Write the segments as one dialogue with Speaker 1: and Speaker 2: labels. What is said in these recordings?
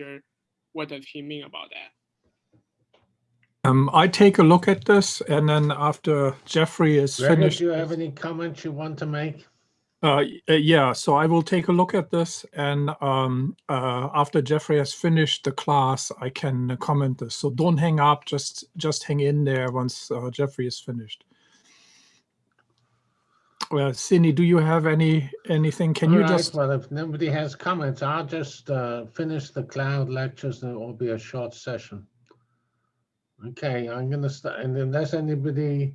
Speaker 1: architecture, what does he mean about that?
Speaker 2: Um, I take a look at this, and then after Geoffrey is
Speaker 3: Gregor,
Speaker 2: finished,
Speaker 3: do you have any comments you want to make?
Speaker 2: uh, uh, yeah, so I will take a look at this, and um, uh, after Geoffrey has finished the class, I can comment this. So don't hang up; just just hang in there once uh, Geoffrey is finished. Well, Cindy, do you have any anything? Can you
Speaker 3: All right,
Speaker 2: just?
Speaker 3: Well, if nobody has comments, I'll just uh, finish the cloud lectures and it will be a short session. Okay, I'm gonna start, and unless anybody,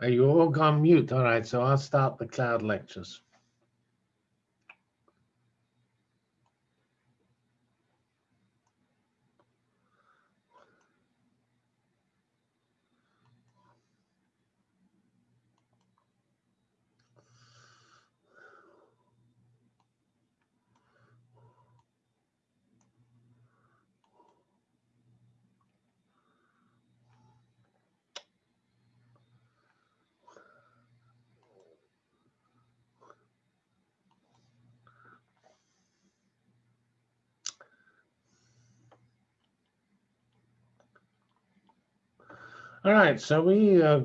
Speaker 3: are you all gone mute? All right, so I'll start the cloud lectures. All right, so we uh,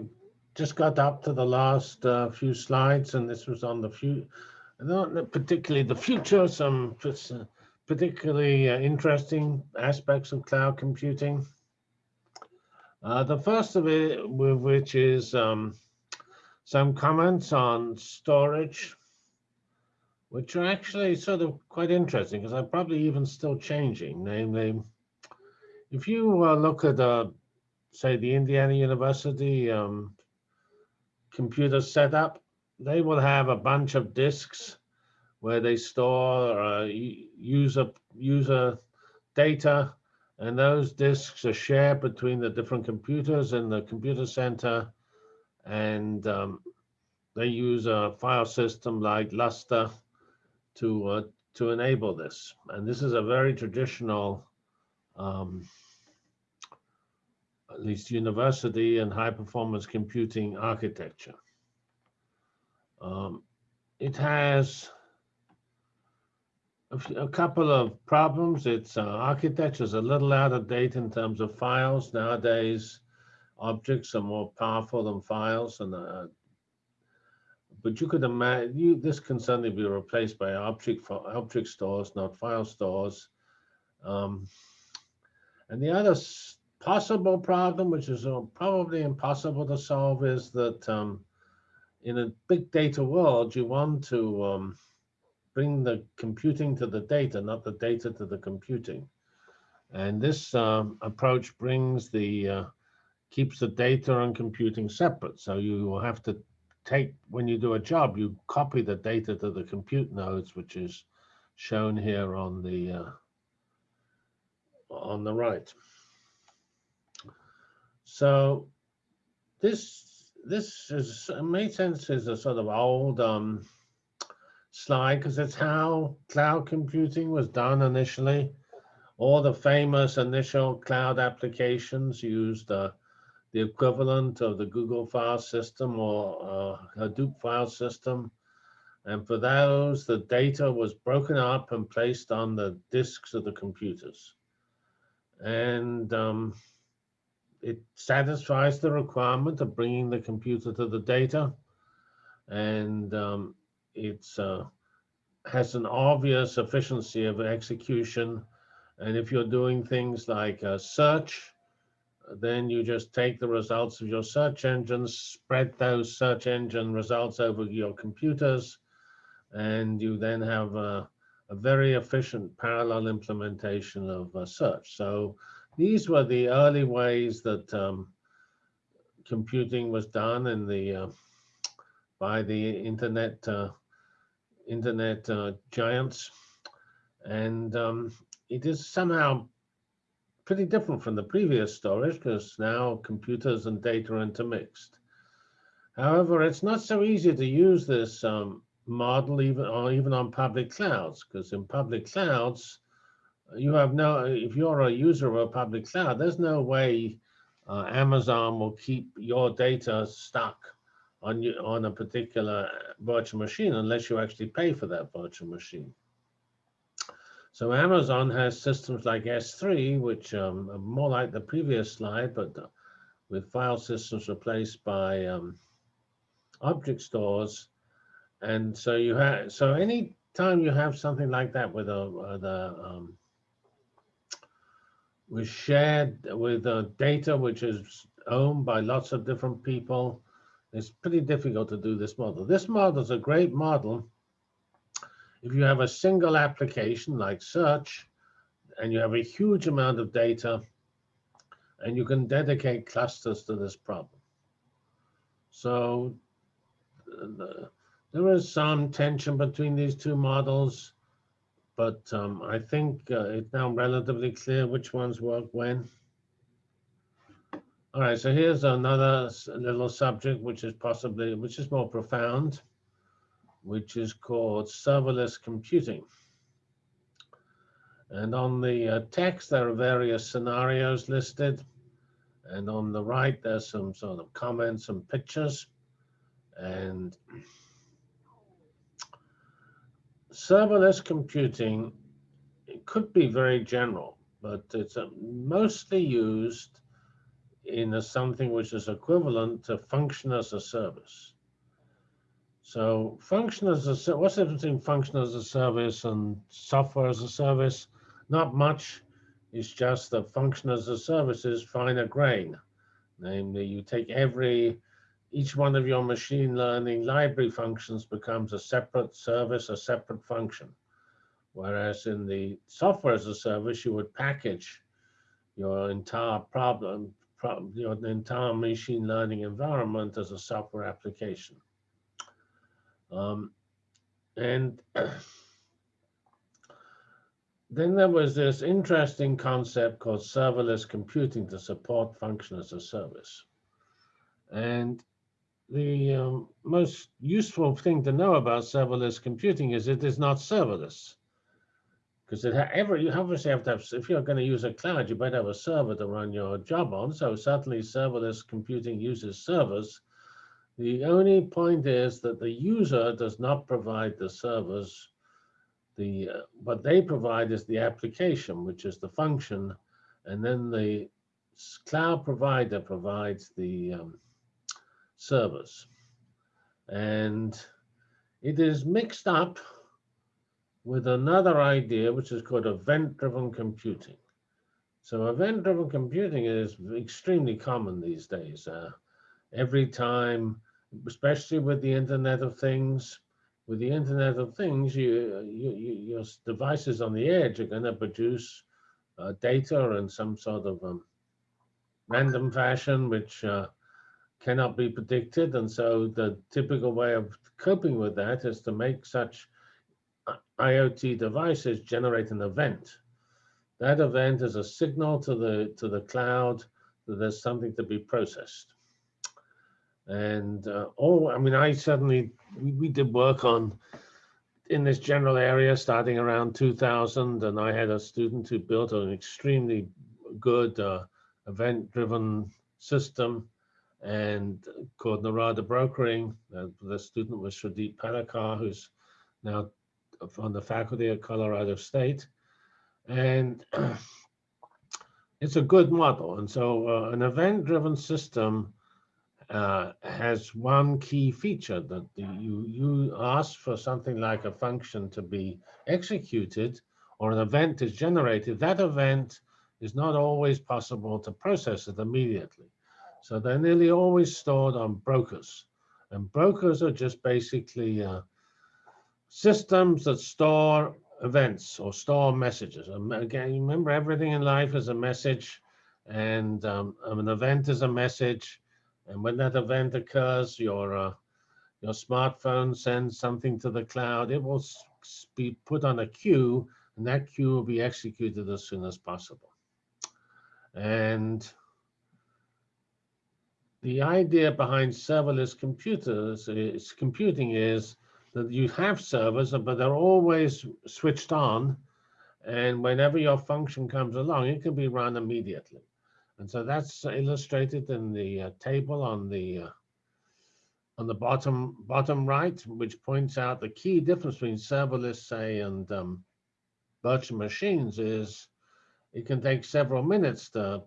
Speaker 3: just got up to the last uh, few slides, and this was on the few, not particularly the future, some uh, particularly uh, interesting aspects of cloud computing. Uh, the first of it, which is um, some comments on storage, which are actually sort of quite interesting because they're probably even still changing. Namely, if you uh, look at uh, say the Indiana University um, computer setup, they will have a bunch of disks where they store uh, user user data, and those disks are shared between the different computers in the computer center, and um, they use a file system like Lustre to uh, to enable this. And this is a very traditional. Um, at least university and high performance computing architecture. Um, it has a, couple of problems. Its uh, architecture is a little out of date in terms of files. Nowadays, objects are more powerful than files, and uh, but you could imagine this can certainly be replaced by object for object stores, not file stores. Um, and the other possible problem, which is uh, probably impossible to solve, is that um, in a big data world, you want to um, bring the computing to the data, not the data to the computing. And this um, approach brings the uh, keeps the data and computing separate. So you will have to take when you do a job, you copy the data to the compute nodes, which is shown here on the uh, on the right. So this this is made sense as a sort of old um, slide because it's how cloud computing was done initially. All the famous initial cloud applications used uh, the equivalent of the Google file system or uh, Hadoop file system. And for those, the data was broken up and placed on the disks of the computers. And um, it satisfies the requirement of bringing the computer to the data. And um, it's uh, has an obvious efficiency of execution. And if you're doing things like uh, search, then you just take the results of your search engines, spread those search engine results over your computers, and you then have a, a very efficient parallel implementation of uh, search. So these were the early ways that um, computing was done in the uh, by the internet uh, internet uh, giants, and um, it is somehow pretty different from the previous storage because now computers and data are intermixed. However, it's not so easy to use this um, model even or even on public clouds because in public clouds you have no if you're a user of a public cloud there's no way uh, amazon will keep your data stuck on you on a particular virtual machine unless you actually pay for that virtual machine So Amazon has systems like S3, which um, are more like the previous slide, but uh, with file systems replaced by um, object stores. And so you have, so any time you have something like that with a, with a um, with shared with uh, data which is owned by lots of different people, it's pretty difficult to do this model. This model is a great model if you have a single application like search and you have a huge amount of data and you can dedicate clusters to this problem. So uh, there is some tension between these two models, but um, I think uh, it's now relatively clear which ones work when. All right, so here's another little subject, which is possibly, which is more profound which is called serverless computing. And on the uh, text, there are various scenarios listed. And on the right, there's some sort of comments and pictures. And serverless computing it could be very general, but it's uh, mostly used in something which is equivalent to function as a service. So function as a, what's the difference between function as a service and software as a service? Not much. It's just that function as a service is finer grain. Namely, you take every, each one of your machine learning library functions becomes a separate service, a separate function. Whereas in the software as a service, you would package your entire problem, your entire machine learning environment as a software application. Um, and then there was this interesting concept called serverless computing to support function as a service. And the um, most useful thing to know about serverless computing is it is not serverless. Because ever you obviously have to have, if you're going to use a cloud, you better have a server to run your job on. So certainly serverless computing uses servers the only point is that the user does not provide the servers. The uh, what they provide is the application, which is the function, and then the cloud provider provides the um, servers. And it is mixed up with another idea, which is called event-driven computing. So event-driven computing is extremely common these days. Uh, every time especially with the Internet of Things. With the Internet of Things, you, you, you your devices on the edge are going to produce uh, data in some sort of um, random fashion, which uh, cannot be predicted. And so the typical way of coping with that is to make such uh, IoT devices generate an event. That event is a signal to the to the cloud that there's something to be processed. And uh, oh, I mean, I certainly, we, we did work on in this general area starting around 2000. And I had a student who built an extremely good uh, event driven system and called Narada Brokering. Uh, the student was Shrideep Pallickara, who's now on the faculty at Colorado State. And it's a good model. And so uh, an event driven system uh, has one key feature that you, you ask for something like a function to be executed or an event is generated, that event is not always possible to process it immediately. So they're nearly always stored on brokers. And brokers are just basically uh, systems that store events or store messages. And again, remember everything in life is a message and um, an event is a message and when that event occurs, your uh, your smartphone sends something to the cloud. It will be put on a queue, and that queue will be executed as soon as possible. And the idea behind serverless computers is computing is that you have servers, but they're always switched on. And whenever your function comes along, it can be run immediately. And so that's illustrated in the uh, table on the uh, on the bottom bottom right, which points out the key difference between serverless, say, and um, virtual machines is it can take several minutes to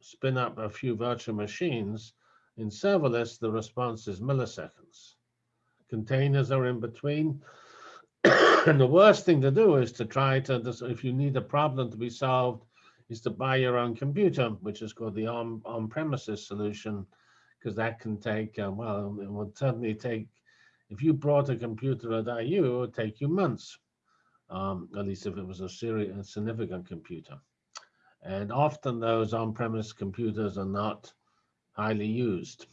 Speaker 3: spin up a few virtual machines. In serverless, the response is milliseconds. Containers are in between. and the worst thing to do is to try to, if you need a problem to be solved, is to buy your own computer, which is called the on, on-premises solution, because that can take, uh, well, it would certainly take, if you brought a computer at IU, it would take you months, um, at least if it was a serious, significant computer. And often those on-premise computers are not highly used.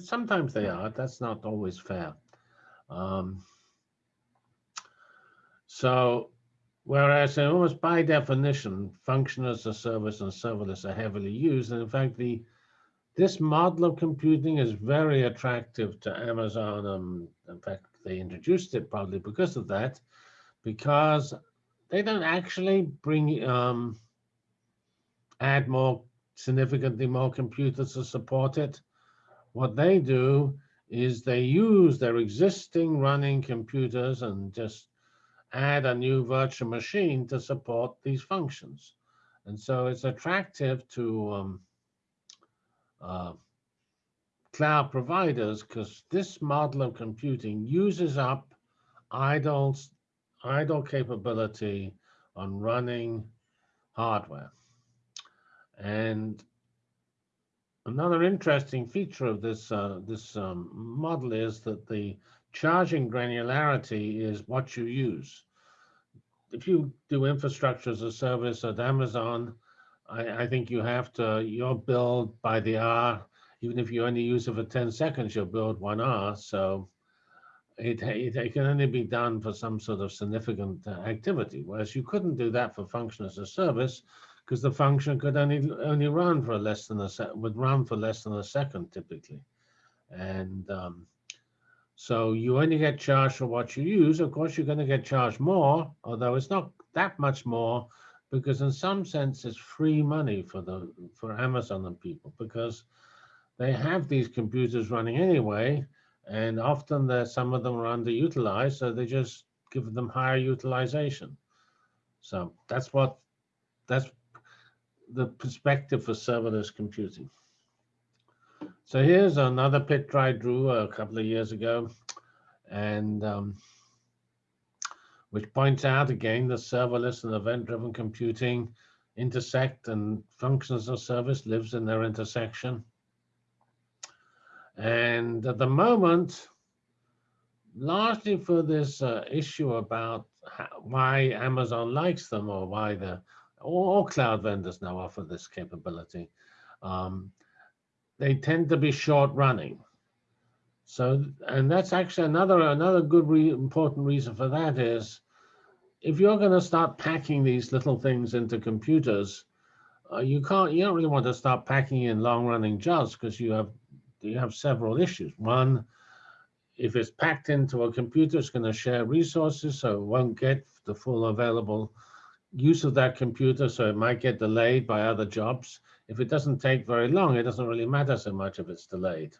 Speaker 3: Sometimes they are, that's not always fair. Um, so whereas almost by definition, function as a service and serverless are heavily used. And in fact, the this model of computing is very attractive to Amazon. Um, in fact, they introduced it probably because of that, because they don't actually bring um, add more significantly more computers to support it. What they do is they use their existing running computers and just add a new virtual machine to support these functions. And so it's attractive to um, uh, cloud providers because this model of computing uses up idle, idle capability on running hardware. And another interesting feature of this, uh, this um, model is that the charging granularity is what you use. If you do infrastructure as a service at Amazon, I, I think you have to, you're billed by the hour. Even if you only use it for 10 seconds, you're billed one hour. So it, it, it can only be done for some sort of significant uh, activity, whereas you couldn't do that for function as a service because the function could only only run for less than a sec would run for less than a second typically. And um, so you only get charged for what you use. Of course, you're going to get charged more, although it's not that much more, because in some sense it's free money for the for Amazon and people because they have these computers running anyway, and often some of them are underutilized, so they just give them higher utilization. So that's what that's the perspective for serverless computing. So here's another picture I drew a couple of years ago, and um, which points out again the serverless and event-driven computing intersect and functions of service lives in their intersection. And at the moment, largely for this uh, issue about how, why Amazon likes them or why the all, all cloud vendors now offer this capability. Um, they tend to be short running. So, and that's actually another another good re important reason for that is if you're going to start packing these little things into computers, uh, you can't you don't really want to start packing in long running jobs because you have you have several issues. One, if it's packed into a computer, it's going to share resources, so it won't get the full available use of that computer, so it might get delayed by other jobs. If it doesn't take very long, it doesn't really matter so much if it's delayed.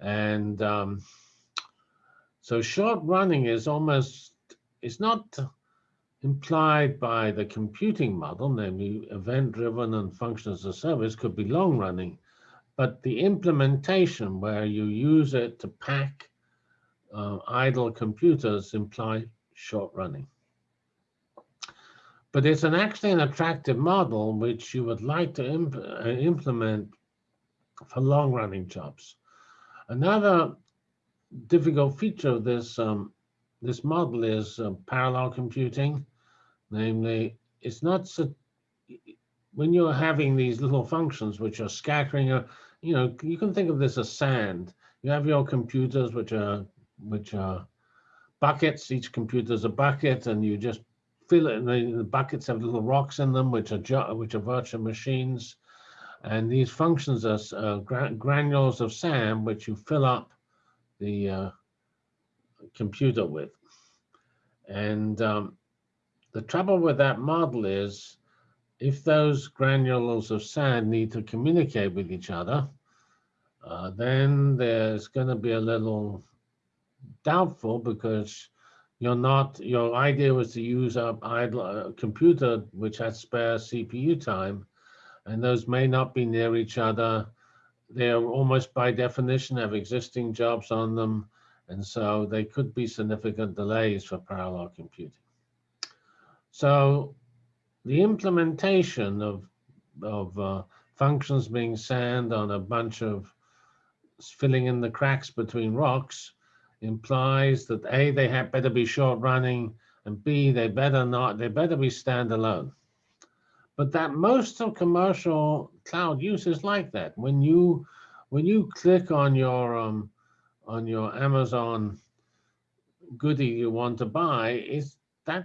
Speaker 3: And um, so short running is almost, it's not implied by the computing model, namely event-driven and function as a service could be long running, but the implementation where you use it to pack uh, idle computers imply short running. But it's an actually an attractive model which you would like to imp uh, implement for long running jobs. Another difficult feature of this um, this model is uh, parallel computing, namely it's not so when you're having these little functions which are scattering, uh, you know, you can think of this as sand. You have your computers which are which are buckets. Each computer is a bucket, and you just fill it. The, the buckets have little rocks in them, which are which are virtual machines. And these functions are uh, gra granules of sand, which you fill up the uh, computer with. And um, the trouble with that model is if those granules of sand need to communicate with each other, uh, then there's going to be a little doubtful because you're not, your idea was to use a idle uh, computer which has spare CPU time, and those may not be near each other. They're almost by definition have existing jobs on them, and so they could be significant delays for parallel computing. So the implementation of, of uh, functions being sand on a bunch of filling in the cracks between rocks implies that A, they had better be short running, and B, they better not, they better be standalone. But that most of commercial cloud use is like that. When you when you click on your um, on your Amazon goodie you want to buy, is that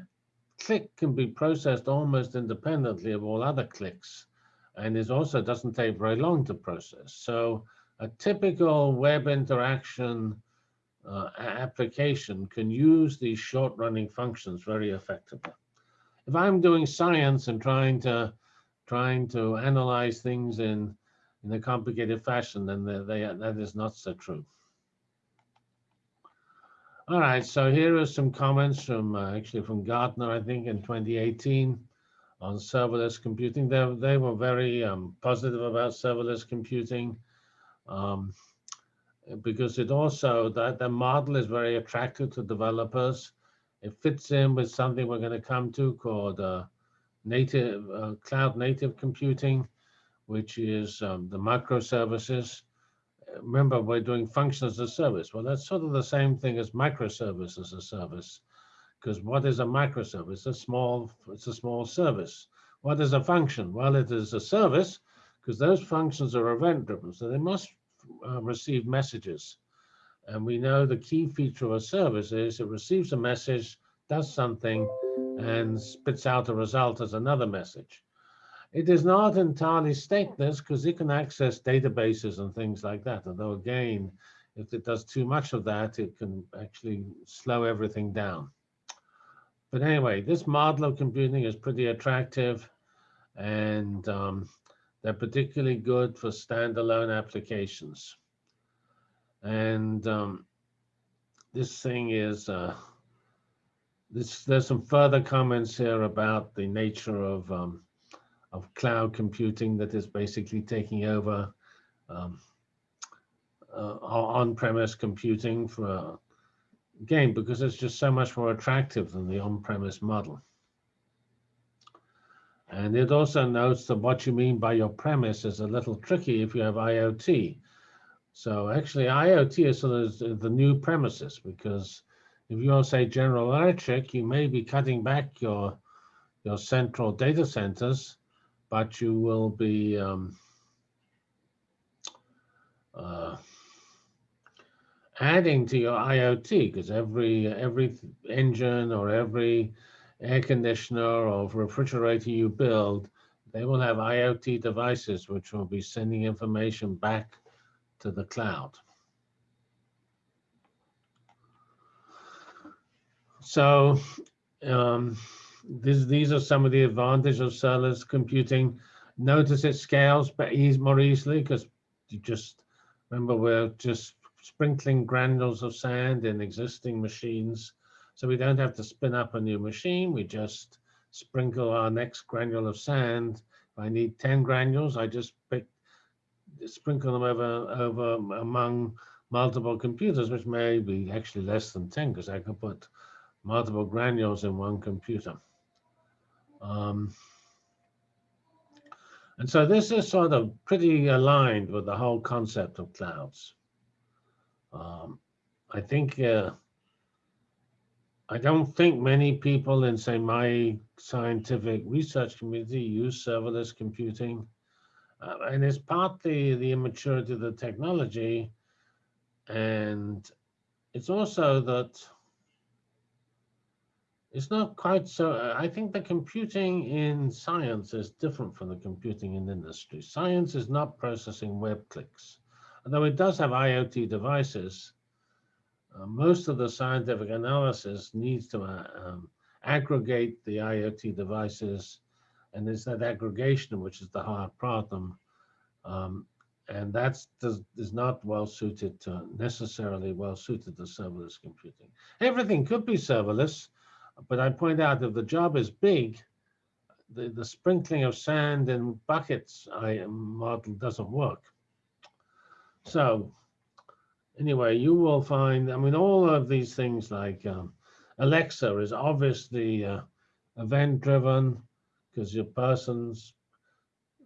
Speaker 3: click can be processed almost independently of all other clicks, and it also doesn't take very long to process. So a typical web interaction uh, application can use these short running functions very effectively. If I'm doing science and trying to trying to analyze things in in a complicated fashion, then they, they, that is not so true. All right, so here are some comments from uh, actually from Gartner, I think, in 2018 on serverless computing. They, they were very um, positive about serverless computing. Um, because it also that the model is very attractive to developers. It fits in with something we're going to come to called uh, native uh, cloud native computing, which is um, the microservices. Remember, we're doing function as a service. Well, that's sort of the same thing as microservice as a service, because what is a microservice? A small, it's a small service. What is a function? Well, it is a service because those functions are event driven, so they must uh, receive messages. And we know the key feature of a service is it receives a message, does something, and spits out a result as another message. It is not entirely stateless because it can access databases and things like that. Although again, if it does too much of that, it can actually slow everything down. But anyway, this model of computing is pretty attractive. And um, they're particularly good for standalone applications. And um, this thing is, uh, this, there's some further comments here about the nature of, um, of cloud computing that is basically taking over um, uh, on-premise computing for, again, because it's just so much more attractive than the on-premise model. And it also notes that what you mean by your premise is a little tricky if you have IoT. So actually IoT is sort of the new premises because if you say General Electric, you may be cutting back your your central data centers, but you will be um, uh, adding to your IoT because every every engine or every air conditioner or refrigerator you build, they will have IoT devices which will be sending information back to the cloud. So um, this, these are some of the advantages of serverless computing. Notice it scales but ease more easily because you just remember we're just sprinkling granules of sand in existing machines so we don't have to spin up a new machine. We just sprinkle our next granule of sand. If I need 10 granules, I just pick, sprinkle them over, over among multiple computers, which may be actually less than 10 because I can put multiple granules in one computer. Um, and so this is sort of pretty aligned with the whole concept of clouds. Um, I think uh, I don't think many people in, say, my scientific research community use serverless computing. Uh, and it's partly the immaturity of the technology. And it's also that it's not quite so, I think the computing in science is different from the computing in industry. Science is not processing web clicks, although it does have IoT devices uh, most of the scientific analysis needs to uh, um, aggregate the IoT devices, and it's that aggregation which is the hard problem. Um, and that's not well suited to necessarily well suited to serverless computing. Everything could be serverless, but I point out if the job is big, the, the sprinkling of sand in buckets I model doesn't work. So anyway, you will find, I mean, all of these things like um, Alexa is obviously uh, event driven because your person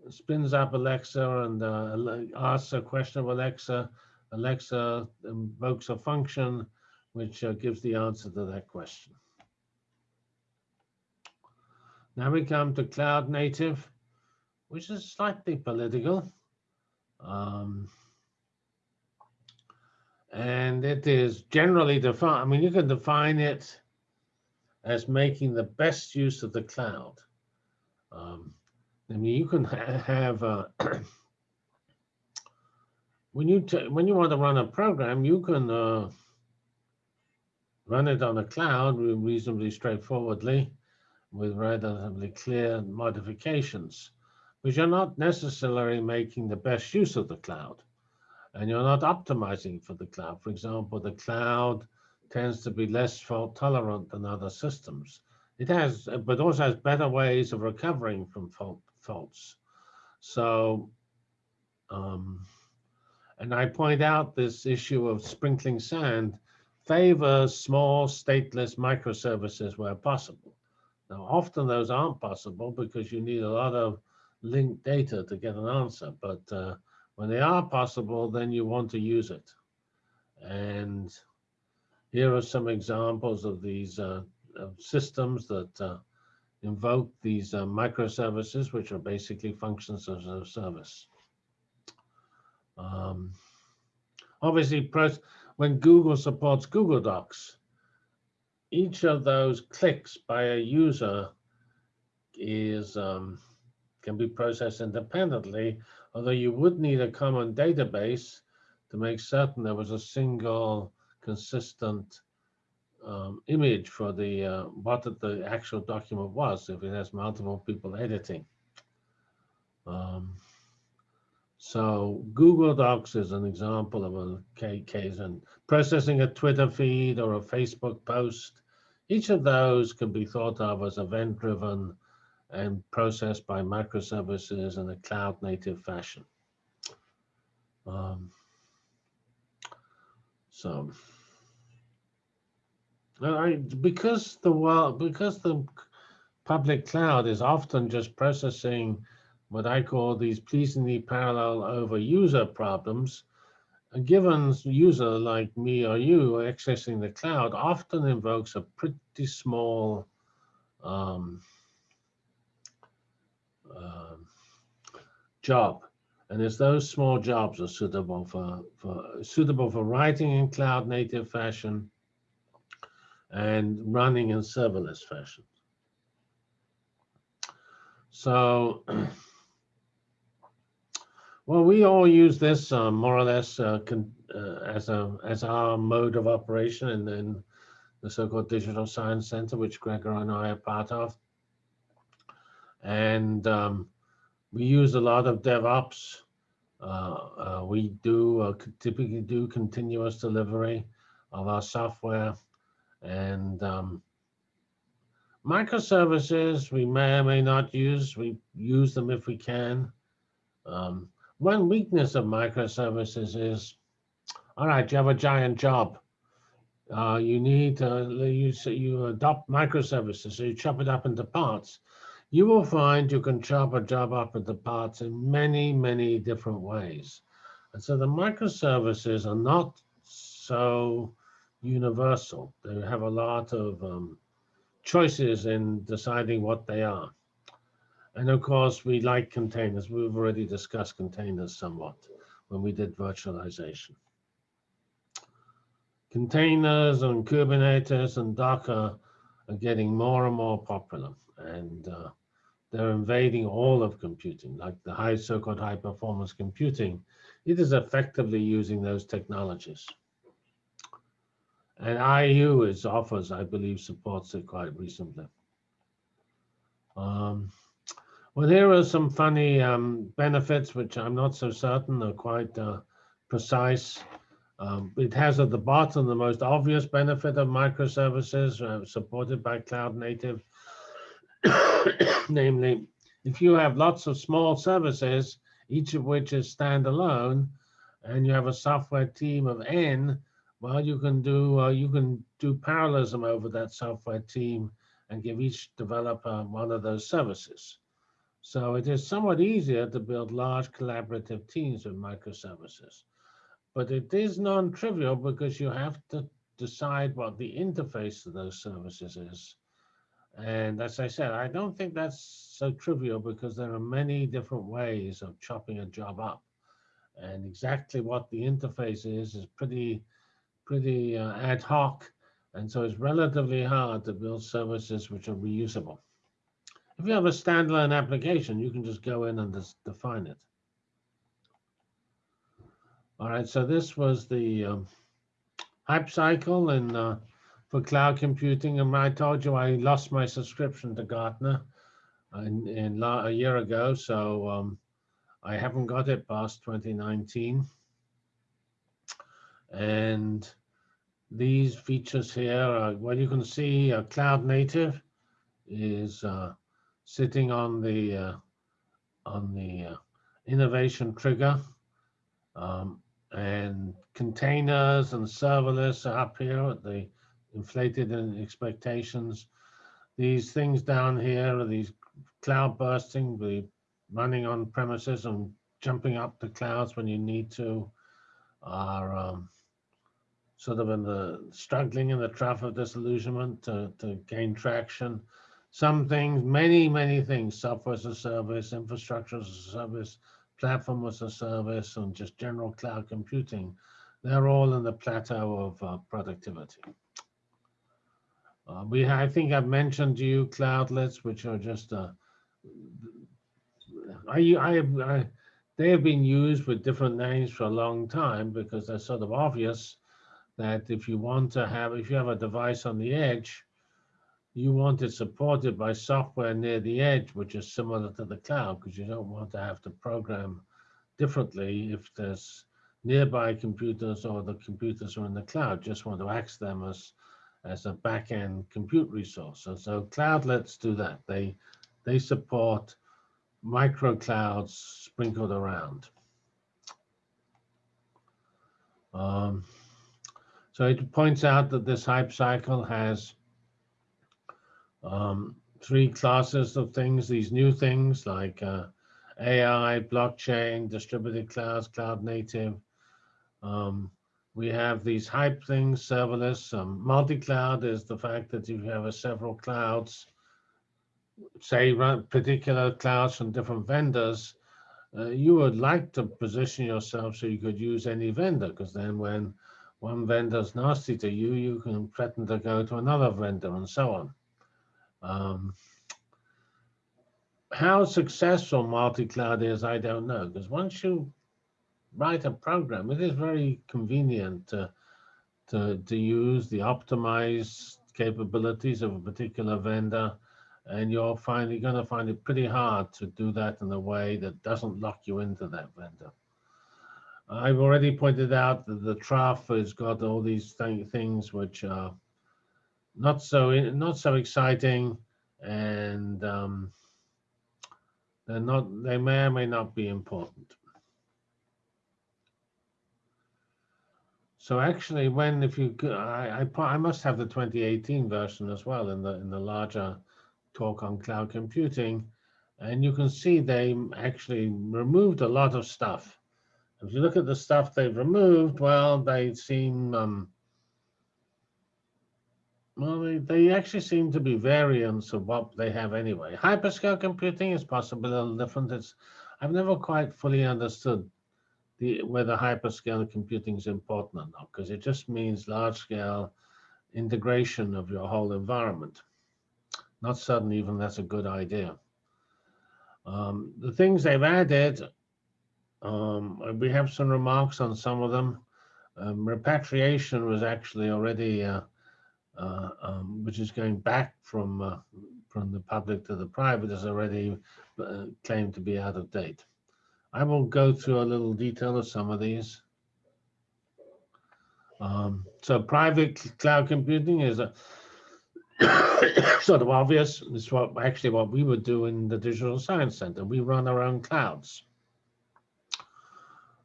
Speaker 3: spins up Alexa and uh, asks a question of Alexa. Alexa invokes a function which uh, gives the answer to that question. Now we come to cloud native, which is slightly political. Um, and it is generally defined, I mean, you can define it as making the best use of the cloud. Um, I mean, you can ha- have, uh, when you, when you want to run a program, you can uh, run it on a cloud reasonably straightforwardly with relatively clear modifications, but you're not necessarily making the best use of the cloud. And you're not optimizing for the cloud. For example, the cloud tends to be less fault tolerant than other systems. It has, but also has better ways of recovering from fault, faults. So, um, and I point out this issue of sprinkling sand favors small stateless microservices where possible. Now, often those aren't possible because you need a lot of linked data to get an answer. But uh, when they are possible, then you want to use it. And here are some examples of these uh, of systems that uh, invoke these uh, microservices, which are basically functions as a service. Um, obviously, when Google supports Google Docs, each of those clicks by a user is um, can be processed independently, although you would need a common database to make certain there was a single consistent um, image for the uh, what the actual document was if it has multiple people editing. Um, so Google Docs is an example of a case and processing a Twitter feed or a Facebook post. Each of those can be thought of as event driven and processed by microservices in a cloud native fashion. Um, so I, because the world, because the public cloud is often just processing what I call these pleasingly parallel over user problems, a given user like me or you accessing the cloud often invokes a pretty small um, um, job. And it's those small jobs are suitable for, for suitable for writing in cloud native fashion and running in serverless fashion. So, well, we all use this uh, more or less uh, uh, as a as our mode of operation in, in the so-called Digital Science Center, which Gregor and I are part of. And um, we use a lot of DevOps. Uh, uh, we do uh, typically do continuous delivery of our software and um, microservices we may or may not use. We use them if we can. Um, one weakness of microservices is, all right, you have a giant job. Uh, you need to you, you adopt microservices, so you chop it up into parts. You will find you can chop a job up into parts in many, many different ways. And so the microservices are not so universal. They have a lot of um, choices in deciding what they are. And of course, we like containers. We've already discussed containers somewhat when we did virtualization. Containers and Kubernetes and Docker are getting more and more popular. And uh, they're invading all of computing, like the high so-called high performance computing. It is effectively using those technologies. And IU is offers, I believe, supports it quite recently. Um, Well, here are some funny um, benefits, which I'm not so certain are quite uh, precise. Um, it has at the bottom the most obvious benefit of microservices uh, supported by cloud native. Namely, if you have lots of small services, each of which is standalone, and you have a software team of n, well, you can do uh, you can do parallelism over that software team and give each developer one of those services. So it is somewhat easier to build large collaborative teams with microservices. But it is non-trivial because you have to decide what the interface of those services is. And as I said, I don't think that's so trivial because there are many different ways of chopping a job up. And exactly what the interface is is pretty, pretty uh, ad hoc. And so it's relatively hard to build services which are reusable. If you have a standalone application, you can just go in and just define it. All right, so this was the um, hype cycle and uh, for cloud computing. And I told you I lost my subscription to Gartner in, in a year ago, so um, I haven't got it past 2019. And these features here, are, well, you can see uh, cloud native is uh, sitting on the uh, on the uh, innovation trigger. Um, and containers and serverless are up here at the inflated in expectations. These things down here are these cloud bursting, the running on premises and jumping up to clouds when you need to, are um, sort of in the struggling in the trough of disillusionment to, to gain traction. Some things, many, many things, software as a service, infrastructure as a service, platform as a service, and just general cloud computing, they're all in the plateau of uh, productivity. Uh, we, I think I've mentioned to you cloudlets, which are just, uh, I, I, I, they have been used with different names for a long time because they're sort of obvious that if you want to have, if you have a device on the edge, you want it supported by software near the edge, which is similar to the cloud, because you don't want to have to program differently if there's nearby computers or the computers are in the cloud, just want to access them as, as a back-end compute resource. And so cloudlets do that. They, they support micro clouds sprinkled around. Um, so it points out that this hype cycle has um, three classes of things, these new things like uh, AI, blockchain, distributed clouds, cloud native. Um, we have these hype things, serverless. Um, Multi-cloud is the fact that you have several clouds, say particular clouds from different vendors, uh, you would like to position yourself so you could use any vendor, because then when one vendor's nasty to you, you can threaten to go to another vendor and so on. Um, how successful multi-cloud is, I don't know, because once you write a program, it is very convenient to, to, to use the optimized capabilities of a particular vendor, and you're finally going to find it pretty hard to do that in a way that doesn't lock you into that vendor. I've already pointed out that the trough has got all these th things which are not so not so exciting, and um, they're not. They may or may not be important. So actually, when if you I, I I must have the 2018 version as well in the in the larger talk on cloud computing, and you can see they actually removed a lot of stuff. If you look at the stuff they've removed, well, they seem um, well, they, they actually seem to be variants of what they have anyway. Hyperscale computing is possibly a little different. It's I've never quite fully understood whether hyperscale computing is important or not, because it just means large scale integration of your whole environment. Not certain even that's a good idea. Um, the things they've added, um, we have some remarks on some of them. Um, repatriation was actually already uh, uh, um, which is going back from uh, from the public to the private is already uh, claimed to be out of date. I will go through a little detail of some of these. Um, so private cloud computing is a sort of obvious. It's what actually what we would do in the Digital Science Center. We run our own clouds.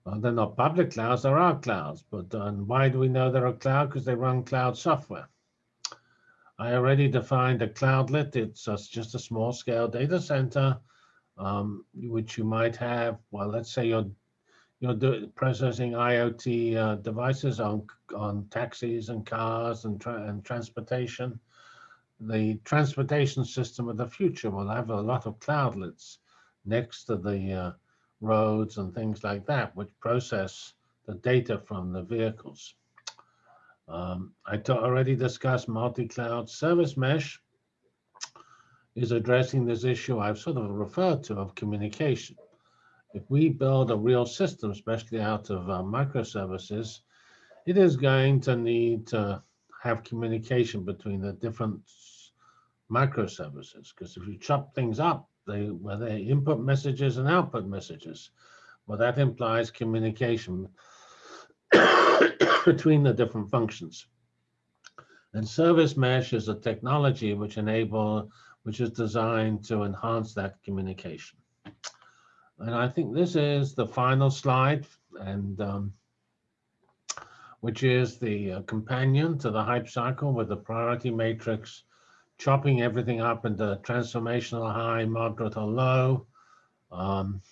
Speaker 3: Uh, they're not public clouds, there are our clouds. But why do we know they're a cloud? Because they run cloud software. I already defined a cloudlet. It's just a small scale data center, um, which you might have. Well, let's say you're you're processing IoT uh, devices on on taxis and cars and tra and transportation. The transportation system of the future will have a lot of cloudlets next to the uh, roads and things like that, which process the data from the vehicles. Um, I already discussed multi-cloud service mesh is addressing this issue I've sort of referred to of communication. If we build a real system, especially out of uh, microservices, it is going to need to have communication between the different microservices. Because if you chop things up, they well, they input messages and output messages. Well, that implies communication between the different functions. And service mesh is a technology which enable, which is designed to enhance that communication. And I think this is the final slide, and um, which is the uh, companion to the hype cycle with the priority matrix, chopping everything up into transformational high, moderate, or low. Um,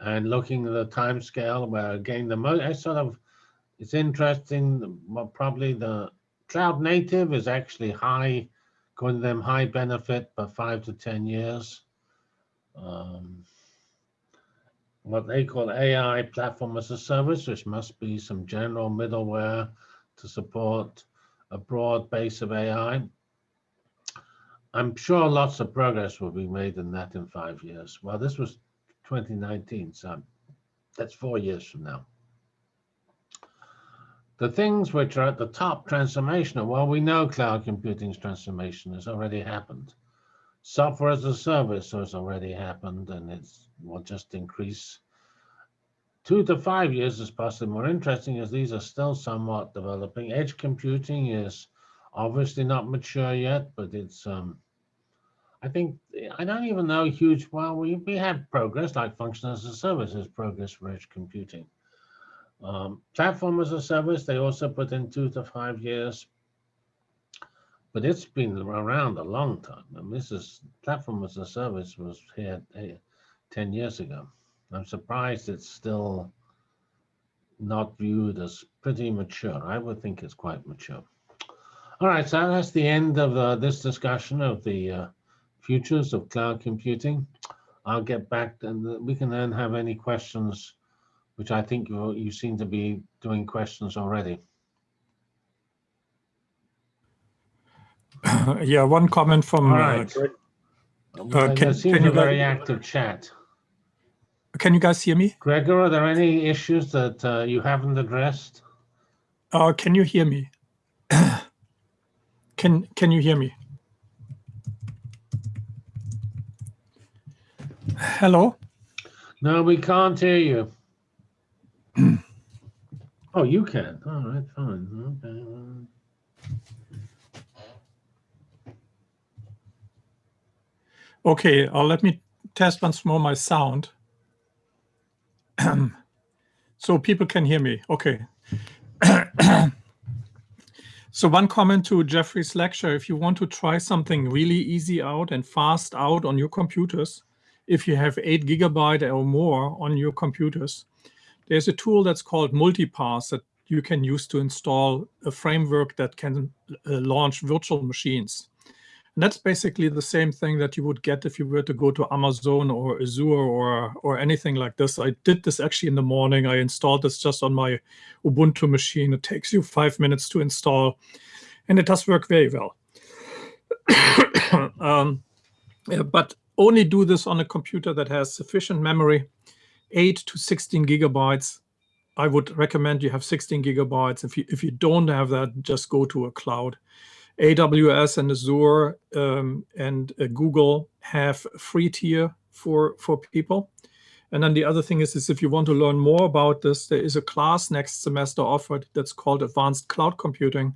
Speaker 3: and looking at the time scale where again the most sort of it's interesting probably the cloud native is actually high according to them high benefit but five to ten years. Um, what they call AI platform as a service which must be some general middleware to support a broad base of AI I'm sure lots of progress will be made in that in five years. Well this was 2019, so that's four years from now. The things which are at the top transformational, well, we know cloud computing's transformation has already happened. Software as a service has already happened, and it's will just increase. Two to five years is possibly more interesting as these are still somewhat developing. Edge computing is obviously not mature yet, but it's um, I think I don't even know huge. Well, we we have progress like function as a service is progress for edge computing. Um, platform as a service, they also put in two to five years, but it's been around a long time. And this is platform as a service was here eh, ten years ago. I'm surprised it's still not viewed as pretty mature. I would think it's quite mature. All right, so that's the end of uh, this discussion of the uh, futures of cloud computing. I'll get back and we can then have any questions, which I think you, you seem to be doing questions already.
Speaker 2: yeah, one comment from.
Speaker 3: All
Speaker 2: uh,
Speaker 3: right.
Speaker 2: Greg.
Speaker 3: there
Speaker 2: can-
Speaker 3: seems
Speaker 2: can
Speaker 3: a
Speaker 2: you
Speaker 3: very
Speaker 2: guys-
Speaker 3: active chat.
Speaker 2: can you guys hear me?
Speaker 3: Gregor, are there any issues that uh, you haven't addressed?
Speaker 2: Uh, can you hear me? can Can you hear me? Hello.
Speaker 3: No, we can't hear you. Oh, you can. All right, fine. Okay.
Speaker 2: Okay, uh, let me test once more my sound. so people can hear me. Okay. so one comment to Geoffrey's lecture, if you want to try something really easy out and fast out on your computers, if you have eight gigabyte or more on your computers, there's a tool that's called Multipass that you can use to install a framework that can uh, launch virtual machines. And that's basically the same thing that you would get if you were to go to Amazon or Azure or or anything like this. I did this actually in the morning. I installed this just on my Ubuntu machine. It takes you five minutes to install, and it does work very well. um, yeah, but only do this on a computer that has sufficient memory, 8 to 16 gigabytes. I would recommend you have 16 gigabytes. If you if you don't have that, just go to a cloud AWS and Azure um, and uh, Google have free tier for for people. And then the other thing is, is if you want to learn more about this, there is a class next semester offered that's called Advanced Cloud Computing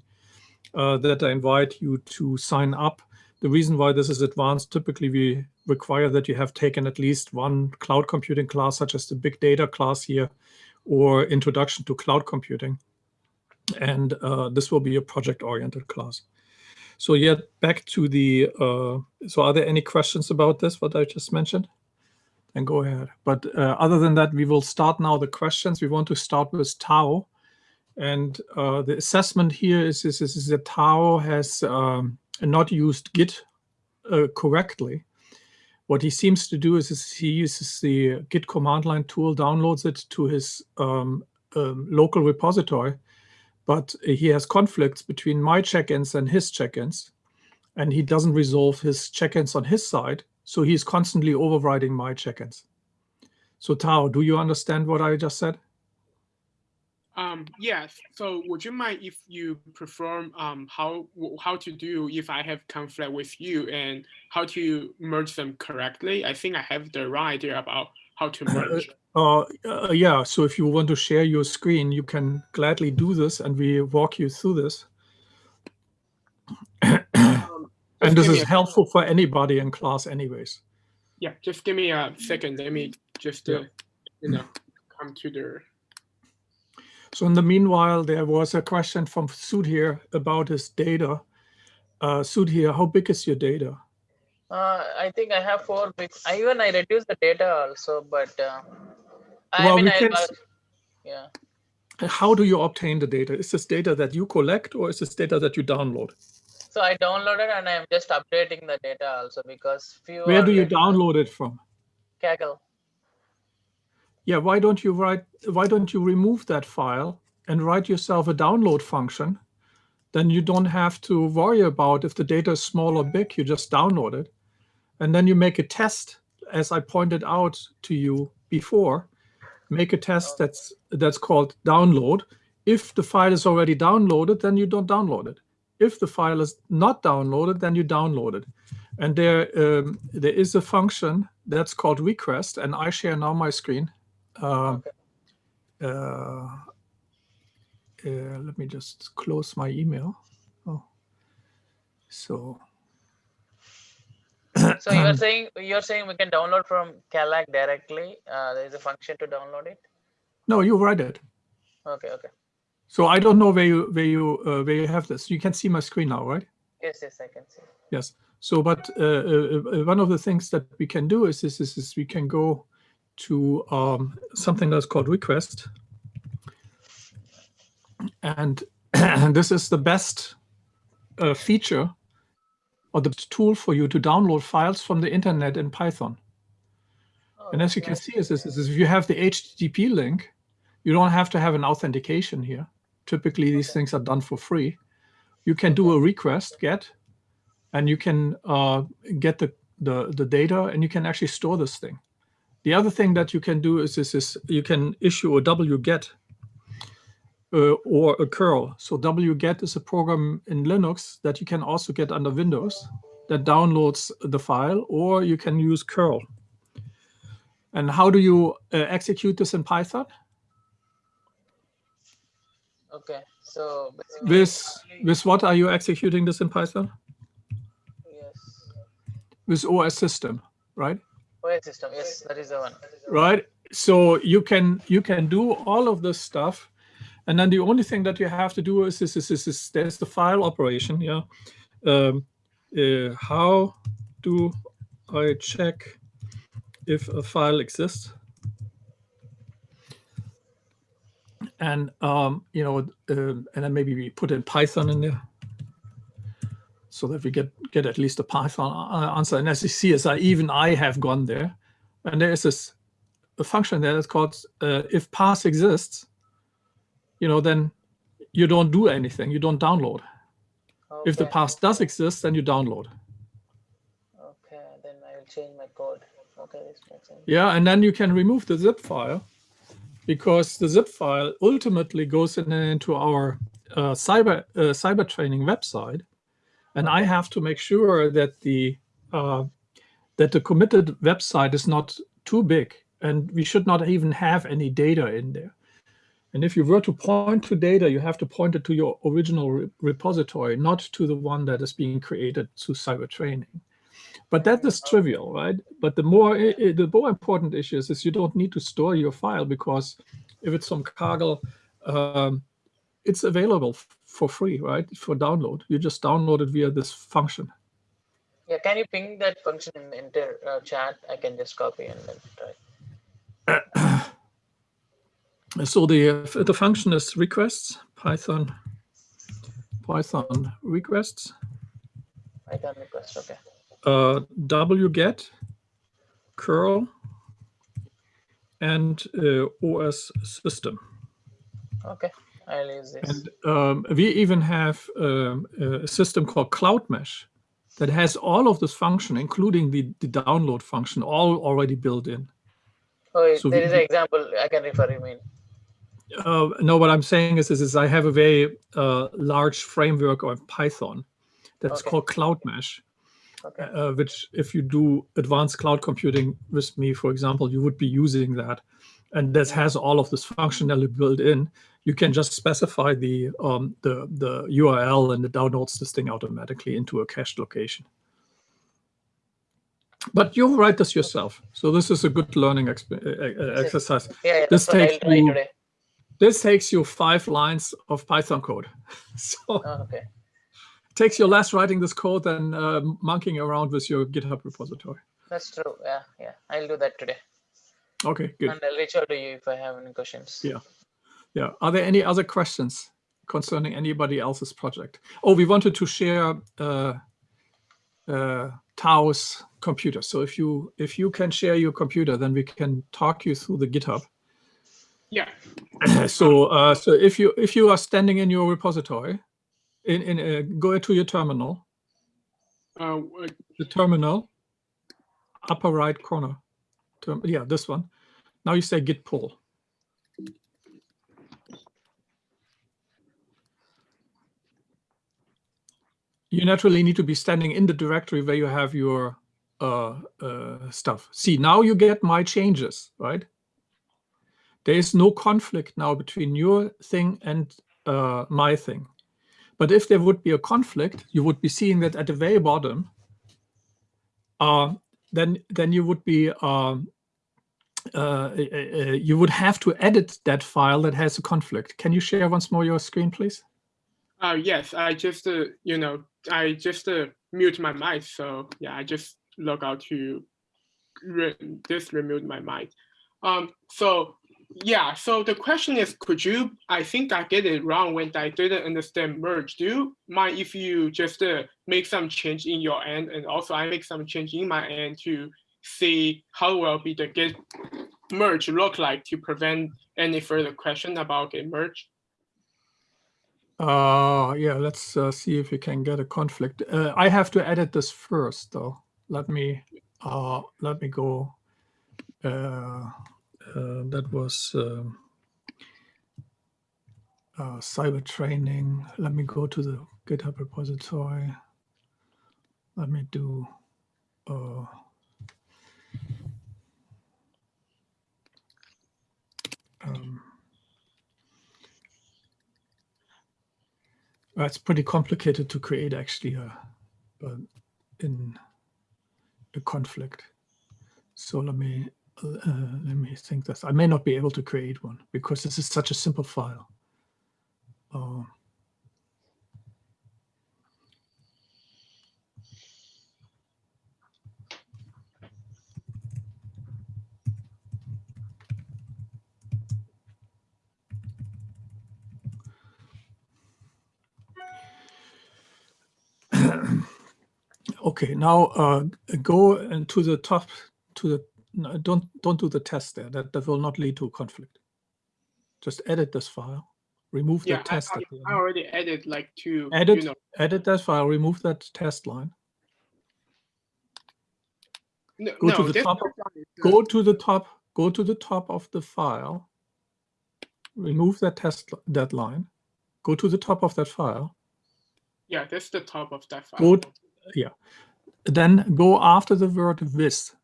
Speaker 2: uh, that I invite you to sign up. The reason why this is advanced, typically we require that you have taken at least one cloud computing class, such as the big data class here, or introduction to cloud computing. And uh, this will be a project-oriented class. So yeah, back to the, uh, so are there any questions about this, what I just mentioned? And go ahead. But uh, other than that, we will start now the questions. We want to start with Tao. And uh, the assessment here is, is, is that Tao has um, not used Git uh, correctly. What he seems to do is, he uses the Git command line tool, downloads it to his um, um, local repository, but he has conflicts between my check-ins and his check-ins, and he doesn't resolve his check-ins on his side. So he's constantly overriding my check-ins. So Tao, do you understand what I just said?
Speaker 1: Um, yes. So would you mind if you perform um, how how to do if I have conflict with you and how to merge them correctly? I think I have the right idea about how to merge.
Speaker 2: Uh, uh, yeah, so if you want to share your screen, you can gladly do this and we walk you through this.
Speaker 1: Um,
Speaker 2: And this is helpful for anybody in class anyways.
Speaker 1: Yeah, just give me a second. Let me just uh, you know come to the.
Speaker 2: So in the meanwhile, there was a question from Sudhir about his data. Uh, Sudhir, how big is your data?
Speaker 4: Uh, I think I have four big. I even I reduced the data also, but uh, I
Speaker 2: Well,
Speaker 4: mean,
Speaker 2: we
Speaker 4: I,
Speaker 2: can
Speaker 4: uh, yeah.
Speaker 2: How do you obtain the data? Is this data that you collect or is this data that you download?
Speaker 4: So I downloaded and I'm just updating the data also because few.
Speaker 2: Where do you
Speaker 4: uh,
Speaker 2: download it from?
Speaker 4: Kaggle.
Speaker 2: Yeah, why don't you write, why don't you remove that file and write yourself a download function? Then you don't have to worry about if the data is small or big, you just download it. And then you make a test, as I pointed out to you before, make a test that's, that's called download. If the file is already downloaded, then you don't download it. If the file is not downloaded, then you download it. And there, um, there is a function that's called request, and I share now my screen. Um,
Speaker 4: Okay.
Speaker 2: uh, uh, let me just close my email. Oh, so
Speaker 4: So you're saying you're saying we can download from Kaggle directly. Uh, there is a function to download it.
Speaker 2: no, you write it.
Speaker 4: Okay. Okay.
Speaker 2: So I don't know where you where you uh, where you have this. You can see my screen now, right?
Speaker 4: Yes. Yes. I can see.
Speaker 2: Yes. So, but uh, uh, uh, one of the things that we can do is this: is, is we can go to um, something that's called request, and this is the best uh, feature or the tool for you to download files from the internet in Python.
Speaker 4: Oh,
Speaker 2: And as you can see, is, is, is if you have the HTTP link, you don't have to have an authentication here. Typically, these
Speaker 4: Okay.
Speaker 2: things are done for free. You can do a request get, and you can uh, get the, the, the data, and you can actually store this thing. The other thing that you can do is, is, is you can issue a wget uh, or a curl. So wget is a program in Linux that you can also get under Windows that downloads the file, or you can use curl. And how do you uh, execute this in Python?
Speaker 4: Okay. So
Speaker 2: With, with what are you executing this in Python?
Speaker 4: yes.
Speaker 2: With OS system, right?
Speaker 4: System. Yes, that is the one.
Speaker 2: Right. So you can you can do all of this stuff, and then the only thing that you have to do is is is, is, is there's the file operation. Yeah. Um, uh, how do I check if a file exists? And um, you know, um and then maybe we put in Python in there, so that we get get at least a Python uh, answer. And as you see, as I even I have gone there, and there is this a function there that's called uh, if pass exists. You know, then you don't do anything. You don't download. If the
Speaker 4: Okay.
Speaker 2: pass does exist, then you download.
Speaker 4: Okay. Then I will change my code. Okay. This makes sense.
Speaker 2: Yeah, and then you can remove the zip file because the zip file ultimately goes in, into our uh, cyber uh, cyber training website, and I have to make sure that the uh, that the committed website is not too big, and we should not even have any data in there. And if you were to point to data, you have to point it to your original re repository, not to the one that is being created through cyber training. But that is trivial, right? But the more the more important issue is, is you don't need to store your file because if it's some Kaggle, um, it's available for free, right? For download. You just download it via this function.
Speaker 4: Yeah, can you ping that function in the inter uh, chat? I can just copy and then try.
Speaker 2: So the the function is requests Python Python requests
Speaker 4: Python request. Okay.
Speaker 2: uh, wget curl and uh, OS system.
Speaker 4: Okay. I'll use this.
Speaker 2: And um, we even have um, a system called Cloud Mesh that has all of this function, including the, the download function, all already built in.
Speaker 4: oh,
Speaker 2: so
Speaker 4: there
Speaker 2: we-
Speaker 4: is an example I can refer. You mean?
Speaker 2: Uh, no, what I'm saying is, is, is I have a very uh, large framework of Python that's
Speaker 4: Okay.
Speaker 2: called Cloud Mesh,
Speaker 4: Okay.
Speaker 2: uh, which if you do advanced cloud computing with me, for example, you would be using that. And this has all of this functionality built in. You can just specify the um, the the URL and it downloads this thing automatically into a cached location. But you write this yourself, so this is a good learning exp- exercise.
Speaker 4: Yeah, yeah
Speaker 2: this takes you-
Speaker 4: today.
Speaker 2: This takes you five lines of Python code. So
Speaker 4: Oh, okay.
Speaker 2: takes you less writing this code than uh, monkeying around with your GitHub repository.
Speaker 4: That's true. Yeah, yeah. I'll do that today,
Speaker 2: Okay, good.
Speaker 4: and I'll reach out to you if I have any questions.
Speaker 2: Yeah. Yeah. Are there any other questions concerning anybody else's project? Oh, we wanted to share uh, uh, Tao's computer. So if you if you can share your computer, then we can talk you through the GitHub.
Speaker 1: Yeah.
Speaker 2: so uh, so if you if you are standing in your repository, in in uh, go to your terminal,
Speaker 1: Uh,
Speaker 2: the terminal, upper right corner. Term, yeah, this one. Now you say git pull. You naturally need to be standing in the directory where you have your uh, uh, stuff. See, now you get my changes, right? There is no conflict now between your thing and uh, my thing. But if there would be a conflict, you would be seeing that at the very bottom, uh, then then you would be uh, uh, you would have to edit that file that has a conflict. Can you share once more your screen, please?
Speaker 1: uh, yes, I just, uh, you know, I just uh, mute my mic. So yeah, I just log out to re just remute my mic. Um, so yeah, so the question is, could you, I think I get it wrong when I didn't understand merge. Do you mind if you just uh, make some change in your end and also I make some change in my end to see how will be the git merge look like to prevent any further question about git merge?
Speaker 2: Uh, yeah, let's uh, see if we can get a conflict. Uh, I have to edit this first, though. Let me uh, let me go. Uh, uh, that was um, uh, cyber training. Let me go to the GitHub repository. Let me do. Uh, um, Uh, it's pretty complicated to create actually a, a in a conflict. So let me uh, let me think this. I may not be able to create one because this is such a simple file. Uh, Okay, now uh, go and to the top to the no, don't don't do the test there. That that will not lead to a conflict. Just edit this file, remove
Speaker 1: Yeah,
Speaker 2: the test.
Speaker 1: I,
Speaker 2: the
Speaker 1: I already added like two,
Speaker 2: Edit.
Speaker 1: you know,
Speaker 2: Edit that file, remove that test line.
Speaker 1: no,
Speaker 2: Go to the top
Speaker 1: is, uh,
Speaker 2: Go to the top. Go to the top of the file. Remove that test that line. Go to the top of that file.
Speaker 1: Yeah, that's the top of that file.
Speaker 2: Good. Then go after the word with.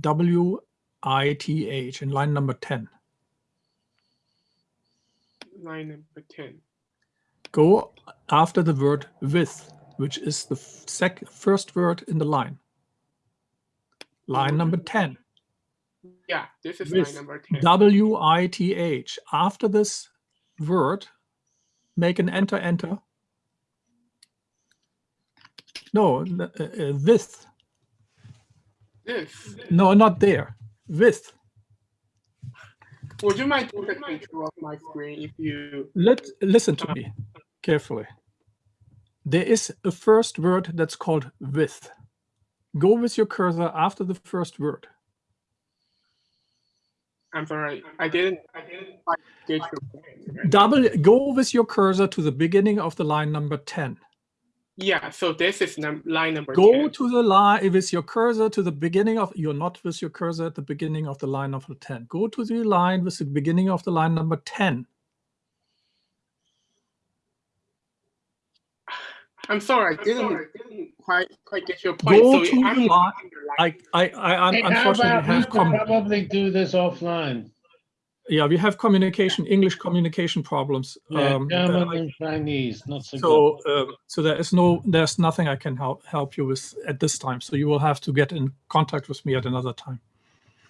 Speaker 2: W I T H in line number 10.
Speaker 1: Line number 10.
Speaker 2: Go after the word with, which is the sec- first word in the line. Line number mm-hmm. 10.
Speaker 1: Yeah, this is
Speaker 2: With
Speaker 1: line number 10.
Speaker 2: W I T H. After this word, make an enter, enter. No, uh, uh, with.
Speaker 1: This.
Speaker 2: No, not there. With.
Speaker 1: Would you mind taking a picture of my screen if you
Speaker 2: Let listen to me carefully. There is a first word that's called with. Go with your cursor after the first word.
Speaker 1: I'm sorry, I didn't I didn't quite get your point.
Speaker 2: Double go with your cursor to the beginning of the line number 10.
Speaker 1: Yeah, so this is num line number
Speaker 2: Go
Speaker 1: 10.
Speaker 2: to the line with your cursor to the beginning of you're not with your cursor at the beginning of the line number 10. Go to the line with the beginning of the line number 10.
Speaker 1: I'm sorry, I didn't, didn't quite quite get your point.
Speaker 2: Go
Speaker 1: so
Speaker 2: to
Speaker 1: I'm
Speaker 2: the line-
Speaker 1: at line.
Speaker 2: I I, I un-
Speaker 3: Hey, how
Speaker 2: unfortunately
Speaker 3: about we
Speaker 2: have
Speaker 3: could probably do this offline?
Speaker 2: Yeah we have communication English communication problems.
Speaker 3: Yeah,
Speaker 2: um,
Speaker 3: German
Speaker 2: I-
Speaker 3: and Chinese, not so, good.
Speaker 2: So, um, so there is no, there's nothing I can help help you with at this time. So you will have to get in contact with me at another time.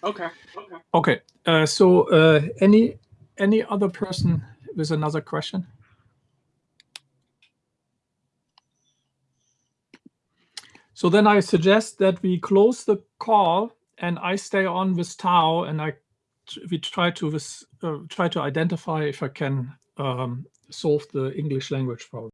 Speaker 1: Okay, okay.
Speaker 2: Okay. Uh, so uh, any any other person with another question? So then I suggest that we close the call and I stay on with Tao and I we try to uh, try to identify if I can um, solve the English language problem.